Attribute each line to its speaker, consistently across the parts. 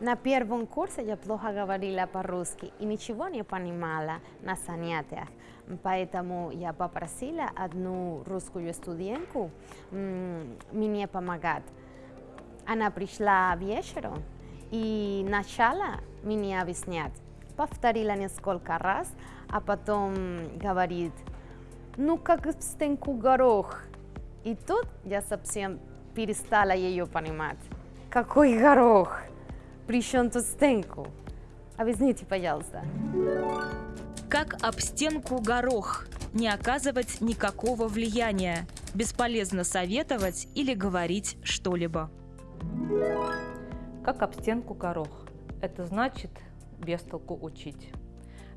Speaker 1: На первом курсе я плохо говорила по-русски и ничего не понимала на занятиях. Поэтому я попросила одну русскую студентку мне помогать. Она пришла вечером и начала мне объяснять. Повторила несколько раз, а потом говорит, ну как стенку горох. И тут я совсем перестала ее понимать. Какой горох? При чем тут стенку? Объясните, пожалуйста.
Speaker 2: Как об стенку горох. Не оказывать никакого влияния. Бесполезно советовать или говорить что-либо.
Speaker 3: Как об стенку горох. Это значит без толку учить.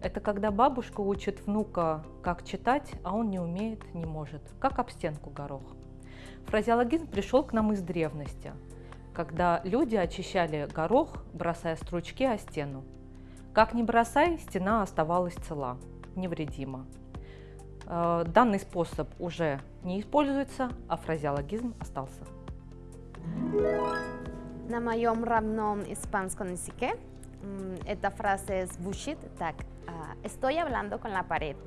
Speaker 3: Это когда бабушка учит внука, как читать, а он не умеет, не может. Как об стенку горох. Фразеологизм пришел к нам из древности, когда люди очищали горох, бросая стручки о стену. Как ни бросай, стена оставалась цела, невредима. Э, Данный способ уже не используется, а фразеологизм остался.
Speaker 1: На моем родном испанском языке эта фраза звучит так. а, Estoy hablando con la pared.